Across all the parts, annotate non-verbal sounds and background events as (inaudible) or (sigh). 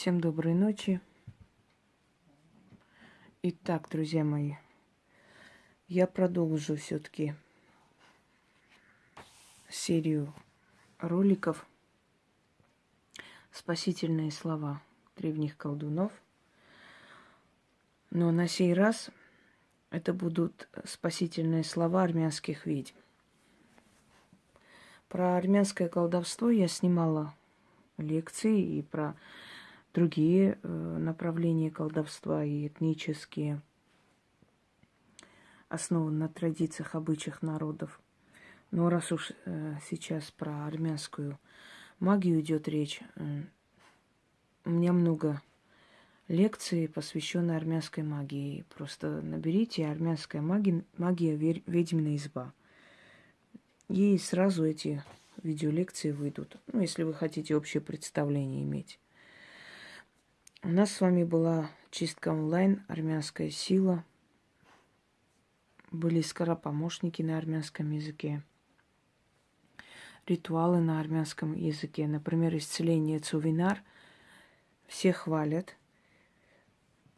Всем доброй ночи. Итак, друзья мои, я продолжу все-таки серию роликов «Спасительные слова древних колдунов». Но на сей раз это будут спасительные слова армянских ведьм. Про армянское колдовство я снимала лекции и про другие э, направления колдовства и этнические, основаны на традициях, обычаях народов. Но раз уж э, сейчас про армянскую магию идет речь, у меня много лекций, посвященных армянской магии. Просто наберите армянская магия, магия ведьмина изба. И сразу эти видеолекции выйдут. Ну, если вы хотите общее представление иметь. У нас с вами была чистка онлайн, армянская сила. Были скоропомощники на армянском языке. Ритуалы на армянском языке. Например, исцеление Цувинар. Все хвалят.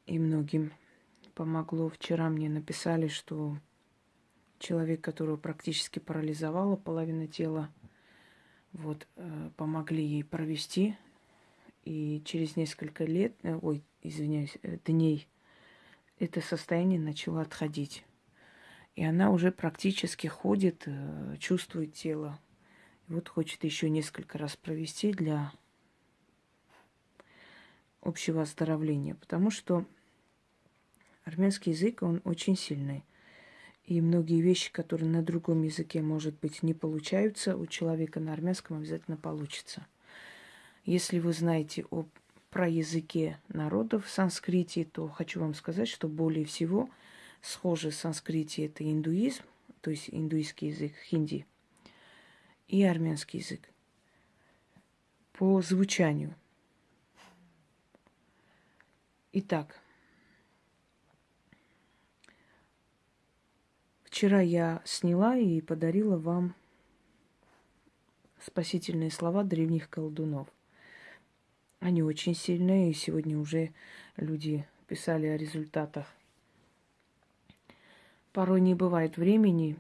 И многим помогло. Вчера мне написали, что человек, которого практически парализовала половина тела, вот, э, помогли ей провести и через несколько лет, э, ой, извиняюсь, э, дней, это состояние начало отходить. И она уже практически ходит, э, чувствует тело. И вот хочет еще несколько раз провести для общего оздоровления. Потому что армянский язык, он очень сильный. И многие вещи, которые на другом языке, может быть, не получаются, у человека на армянском обязательно получится. Если вы знаете о, про языке народов в санскрите, то хочу вам сказать, что более всего схожи с санскрите это индуизм, то есть индуистский язык хинди, и армянский язык по звучанию. Итак, вчера я сняла и подарила вам спасительные слова древних колдунов – они очень сильные, и сегодня уже люди писали о результатах. Порой не бывает времени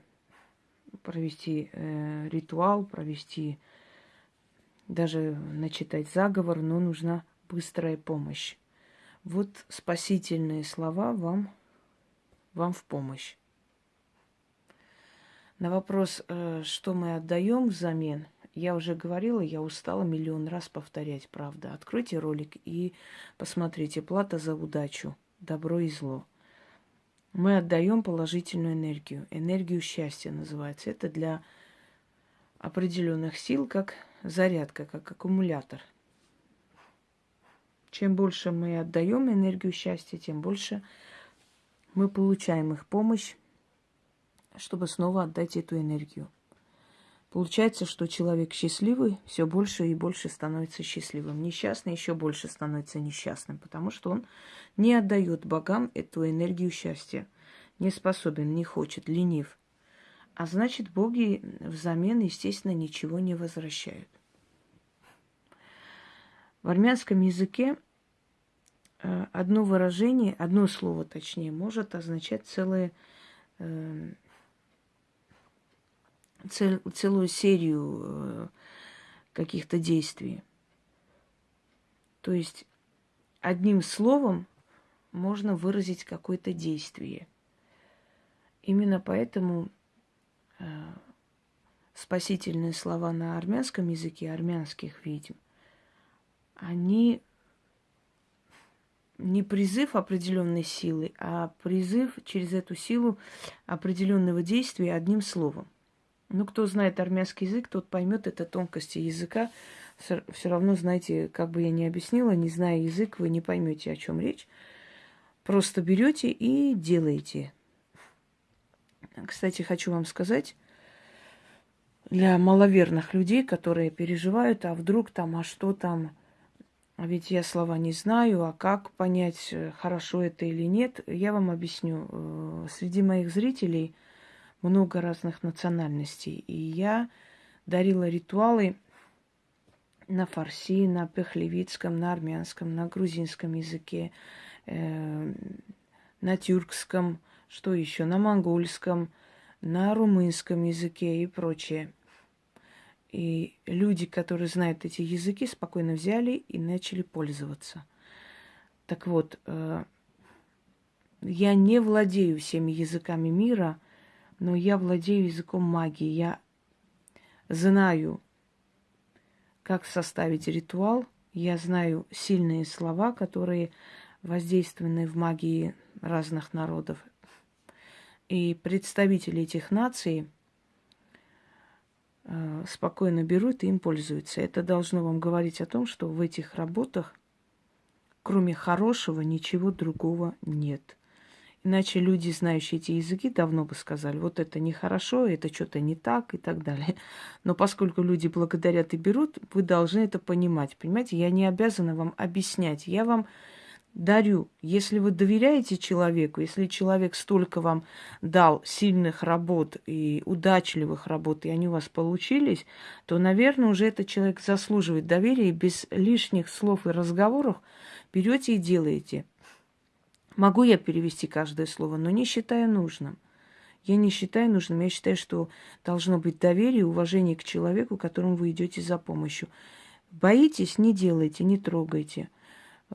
провести э, ритуал, провести даже начитать заговор, но нужна быстрая помощь. Вот спасительные слова вам, вам в помощь. На вопрос, э, что мы отдаем взамен, я уже говорила, я устала миллион раз повторять, правда. Откройте ролик и посмотрите. Плата за удачу, добро и зло. Мы отдаем положительную энергию. Энергию счастья называется. Это для определенных сил, как зарядка, как аккумулятор. Чем больше мы отдаем энергию счастья, тем больше мы получаем их помощь, чтобы снова отдать эту энергию. Получается, что человек счастливый все больше и больше становится счастливым. Несчастный еще больше становится несчастным, потому что он не отдает богам эту энергию счастья. Не способен, не хочет, ленив. А значит, боги взамен, естественно, ничего не возвращают. В армянском языке э, одно выражение, одно слово точнее, может означать целое э, цел, целую серию э, каких-то действий. То есть одним словом можно выразить какое-то действие. Именно поэтому э, спасительные слова на армянском языке, армянских ведьм, они не призыв определенной силы, а призыв через эту силу определенного действия одним словом. Ну, кто знает армянский язык, тот поймет это тонкости языка. Все равно, знаете, как бы я ни объяснила, не зная язык, вы не поймете, о чем речь. Просто берете и делаете. Кстати, хочу вам сказать, для маловерных людей, которые переживают, а вдруг там, а что там, а ведь я слова не знаю, а как понять, хорошо это или нет, я вам объясню. Э, среди моих зрителей – много разных национальностей. И я дарила ритуалы на фарси, на пехлевицком, на армянском, на грузинском языке, э, на тюркском, что еще, на монгольском, на румынском языке и прочее. И люди, которые знают эти языки, спокойно взяли и начали пользоваться. Так вот, э, я не владею всеми языками мира, но я владею языком магии. Я знаю, как составить ритуал. Я знаю сильные слова, которые воздействованы в магии разных народов. И представители этих наций э, спокойно берут и им пользуются. Это должно вам говорить о том, что в этих работах, кроме хорошего, ничего другого нет – Иначе люди, знающие эти языки, давно бы сказали, вот это нехорошо, это что-то не так и так далее. Но поскольку люди благодарят и берут, вы должны это понимать. Понимаете, я не обязана вам объяснять. Я вам дарю. Если вы доверяете человеку, если человек столько вам дал сильных работ и удачливых работ, и они у вас получились, то, наверное, уже этот человек заслуживает доверия, и без лишних слов и разговоров берете и делаете. Могу я перевести каждое слово, но не считаю нужным. Я не считаю нужным, я считаю, что должно быть доверие и уважение к человеку, которому вы идете за помощью. Боитесь, не делайте, не трогайте.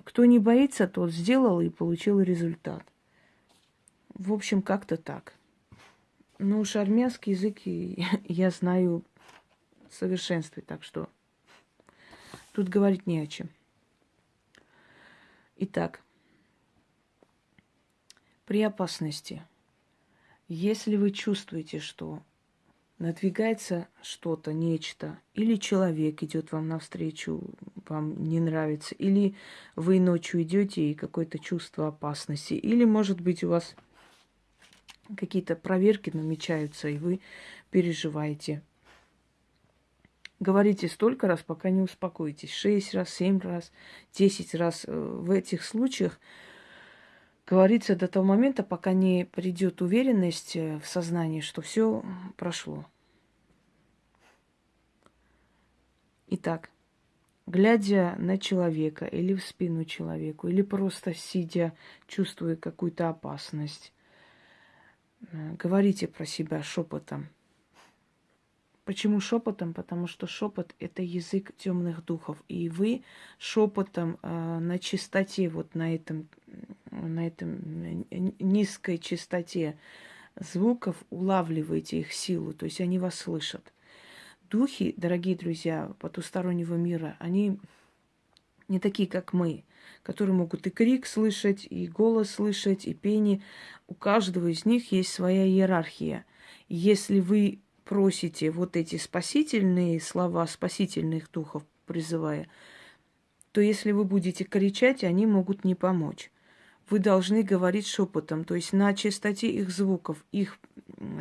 Кто не боится, тот сделал и получил результат. В общем, как-то так. Ну уж армянский язык (laughs) я знаю в совершенстве, так что тут говорить не о чем. Итак, при опасности, если вы чувствуете, что надвигается что-то, нечто, или человек идет вам навстречу, вам не нравится, или вы ночью идете и какое-то чувство опасности, или, может быть, у вас какие-то проверки намечаются, и вы переживаете. Говорите столько раз, пока не успокоитесь. Шесть раз, семь раз, десять раз. Э, в этих случаях говорится до того момента, пока не придет уверенность э, в сознании, что все прошло. Итак, глядя на человека или в спину человеку, или просто сидя, чувствуя какую-то опасность, э, говорите про себя шепотом – Почему шепотом? Потому что шепот это язык темных духов. И вы шепотом э, на чистоте, вот на этом, на этом низкой чистоте звуков улавливаете их силу, то есть они вас слышат. Духи, дорогие друзья, потустороннего мира, они не такие, как мы, которые могут и крик слышать, и голос слышать, и пение. У каждого из них есть своя иерархия. Если вы просите вот эти спасительные слова, спасительных духов призывая, то если вы будете кричать, они могут не помочь. Вы должны говорить шепотом, то есть на частоте их звуков, их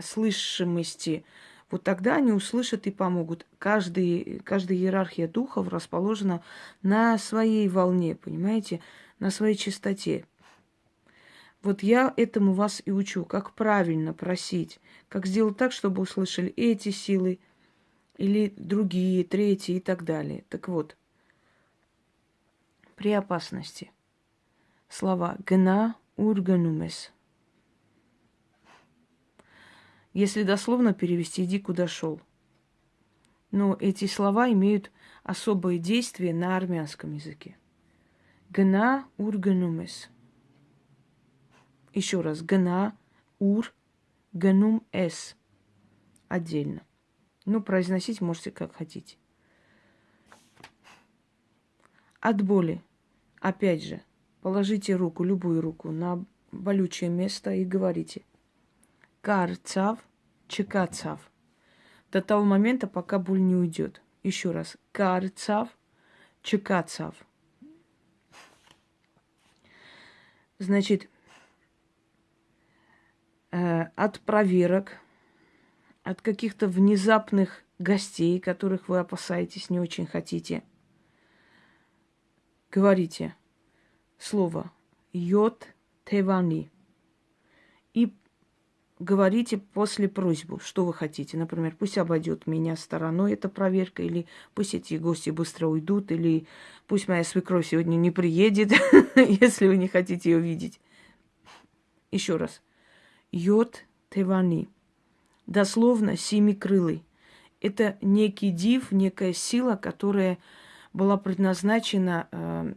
слышимости. Вот тогда они услышат и помогут. Каждый, каждая иерархия духов расположена на своей волне, понимаете, на своей частоте. Вот я этому вас и учу, как правильно просить, как сделать так, чтобы услышали эти силы или другие, третьи и так далее. Так вот, при опасности слова «гна урганумес». Если дословно перевести «иди куда шел». Но эти слова имеют особое действие на армянском языке. «Гна урганумес». Еще раз. Гна, ур, ганум, эс. Отдельно. Ну, произносить можете как хотите. От боли. Опять же, положите руку, любую руку, на болючее место и говорите. Карцав, чекацав. До того момента, пока боль не уйдет. Еще раз. Карцав, чекацав. Значит, от проверок, от каких-то внезапных гостей, которых вы опасаетесь, не очень хотите. Говорите слово йод тевани и говорите после просьбу, что вы хотите. Например, пусть обойдет меня стороной эта проверка, или пусть эти гости быстро уйдут, или пусть моя свекровь сегодня не приедет, (laughs) если вы не хотите ее видеть. Еще раз. Йод Тевани. Дословно семикрылый. Это некий див, некая сила, которая была предназначена э,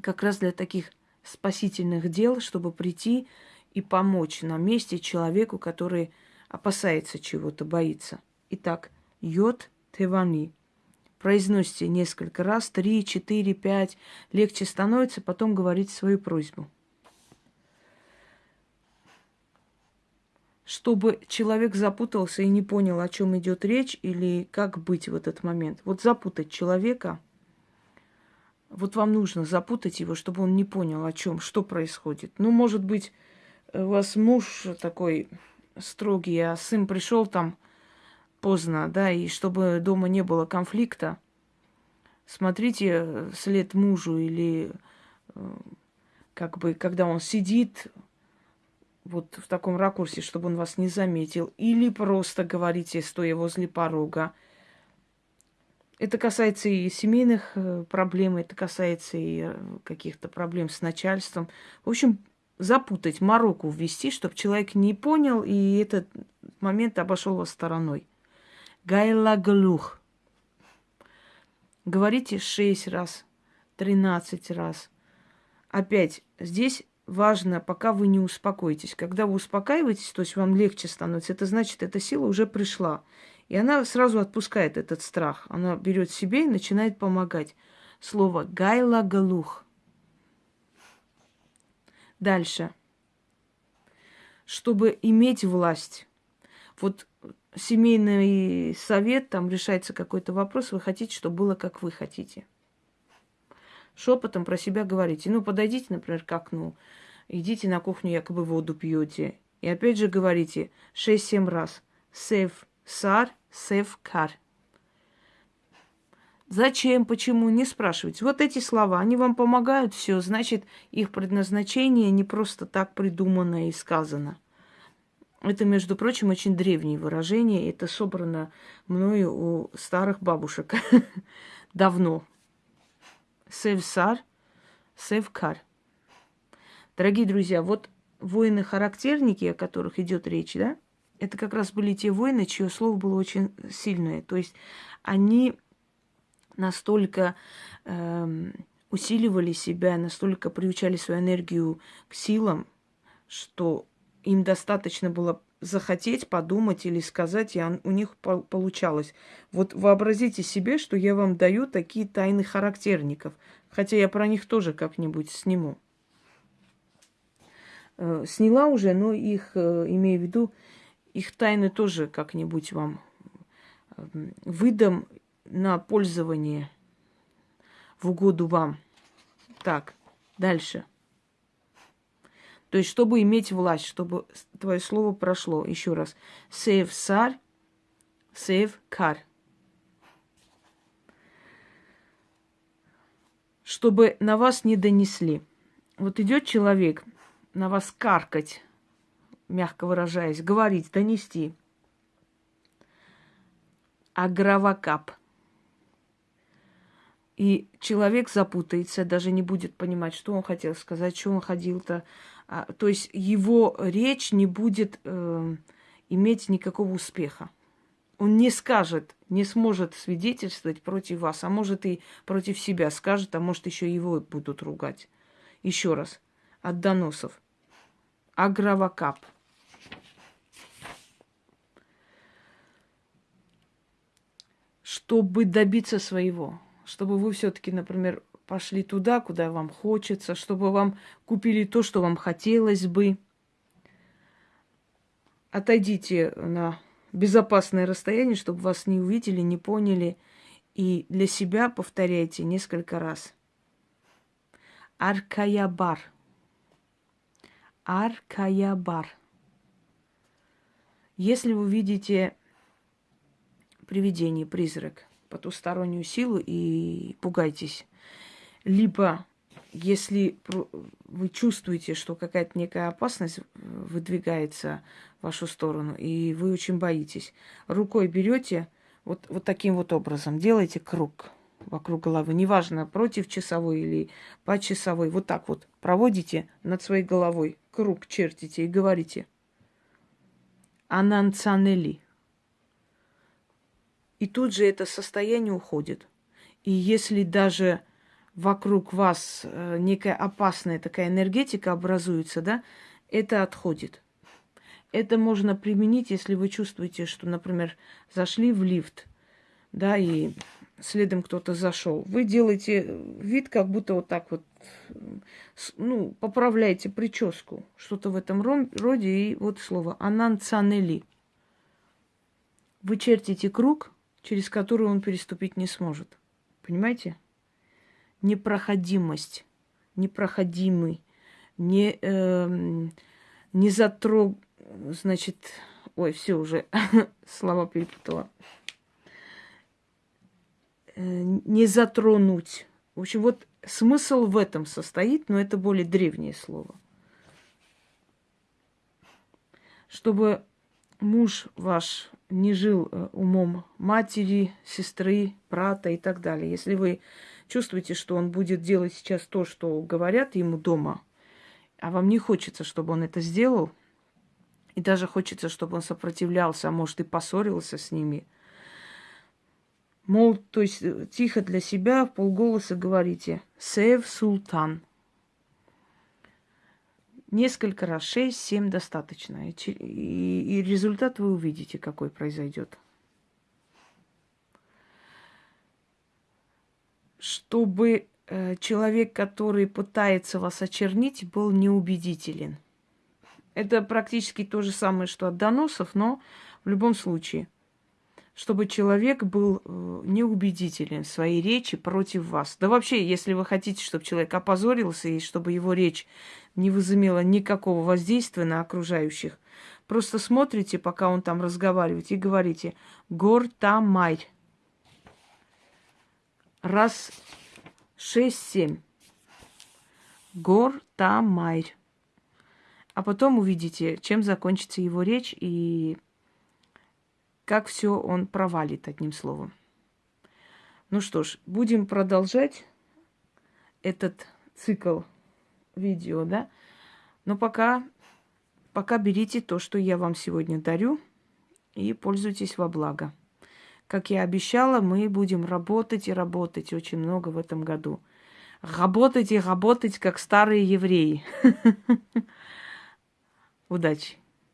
как раз для таких спасительных дел, чтобы прийти и помочь на месте человеку, который опасается чего-то, боится. Итак, йод тевани. Произносите несколько раз, три, четыре, пять. Легче становится, потом говорить свою просьбу. Чтобы человек запутался и не понял, о чем идет речь, или как быть в этот момент. Вот запутать человека, вот вам нужно запутать его, чтобы он не понял, о чем, что происходит. Ну, может быть, у вас муж такой строгий, а сын пришел там поздно, да, и чтобы дома не было конфликта, смотрите след мужу или э, как бы, когда он сидит вот в таком ракурсе, чтобы он вас не заметил, или просто говорите, стоя возле порога. Это касается и семейных э, проблем, это касается и э, каких-то проблем с начальством. В общем, запутать, мороку ввести, чтобы человек не понял и этот момент обошел вас стороной. Гайлаглух. Говорите шесть раз, тринадцать раз. Опять, здесь важно, пока вы не успокоитесь. Когда вы успокаиваетесь, то есть вам легче становится, это значит, эта сила уже пришла. И она сразу отпускает этот страх. Она берет себе и начинает помогать. Слово гайлаглух. Дальше. Чтобы иметь власть. Вот семейный совет, там решается какой-то вопрос, вы хотите, чтобы было, как вы хотите. Шепотом про себя говорите. Ну, подойдите, например, к окну, идите на кухню, якобы воду пьете. И опять же говорите 6-7 раз. Сев сар, сев кар. Зачем, почему, не спрашивайте. Вот эти слова, они вам помогают, все, значит, их предназначение не просто так придумано и сказано. Это, между прочим, очень древнее выражение. Это собрано мною у старых бабушек (laughs) давно. Севсар, севкар. Дорогие друзья, вот воины-характерники, о которых идет речь, да, это как раз были те воины, чье слово было очень сильное. То есть они настолько э, усиливали себя, настолько приучали свою энергию к силам, что им достаточно было захотеть, подумать или сказать, и он, у них по получалось. Вот вообразите себе, что я вам даю такие тайны характерников, хотя я про них тоже как-нибудь сниму. Э, сняла уже, но их, э, имею в виду, их тайны тоже как-нибудь вам э, выдам на пользование в угоду вам. Так, дальше. То есть, чтобы иметь власть, чтобы твое слово прошло. Еще раз. Save сар, save кар. Чтобы на вас не донесли. Вот идет человек на вас каркать, мягко выражаясь, говорить, донести. Агравакап – и человек запутается, даже не будет понимать, что он хотел сказать, что он ходил-то. А, то есть его речь не будет э, иметь никакого успеха. Он не скажет, не сможет свидетельствовать против вас, а может и против себя скажет, а может еще его будут ругать. Еще раз, от доносов. Агравакап. Чтобы добиться своего, чтобы вы все-таки, например, пошли туда, куда вам хочется, чтобы вам купили то, что вам хотелось бы. Отойдите на безопасное расстояние, чтобы вас не увидели, не поняли. И для себя повторяйте несколько раз. Аркаябар. Аркаябар. Если вы видите привидение, призрак – потустороннюю силу и пугайтесь. Либо если вы чувствуете, что какая-то некая опасность выдвигается в вашу сторону, и вы очень боитесь, рукой берете вот, вот таким вот образом, делаете круг вокруг головы, неважно, против часовой или по часовой, вот так вот проводите над своей головой, круг чертите и говорите «Ананцанели». И тут же это состояние уходит. И если даже вокруг вас э, некая опасная такая энергетика образуется, да, это отходит. Это можно применить, если вы чувствуете, что, например, зашли в лифт, да, и следом кто-то зашел. Вы делаете вид, как будто вот так вот, ну, поправляете прическу, что-то в этом роде, и вот слово «ананцанели». Вы чертите круг, через который он переступить не сможет. Понимаете? Непроходимость, непроходимый, не, э, не затрог, значит, ой, все уже (laughs) слова перепутала. Э, не затронуть. В общем, вот смысл в этом состоит, но это более древнее слово. Чтобы муж ваш не жил э, умом матери, сестры, брата и так далее. Если вы чувствуете, что он будет делать сейчас то, что говорят ему дома, а вам не хочется, чтобы он это сделал, и даже хочется, чтобы он сопротивлялся, а может и поссорился с ними. Мол, то есть э, тихо для себя, в полголоса говорите «Сев Султан». Несколько раз, шесть, семь достаточно. И, и, и результат вы увидите, какой произойдет. Чтобы э, человек, который пытается вас очернить, был неубедителен. Это практически то же самое, что от доносов, но в любом случае, чтобы человек был э, неубедителен в своей речи против вас. Да вообще, если вы хотите, чтобы человек опозорился и чтобы его речь не возымела никакого воздействия на окружающих, просто смотрите, пока он там разговаривает, и говорите «Гор там майр» раз шесть-семь. Гор Тамайр. А потом увидите, чем закончится его речь и как все он провалит одним словом. Ну что ж, будем продолжать этот цикл видео, да? Но пока, пока берите то, что я вам сегодня дарю, и пользуйтесь во благо. Как я обещала, мы будем работать и работать очень много в этом году. Работать и работать, как старые евреи. (laughs) Удачи!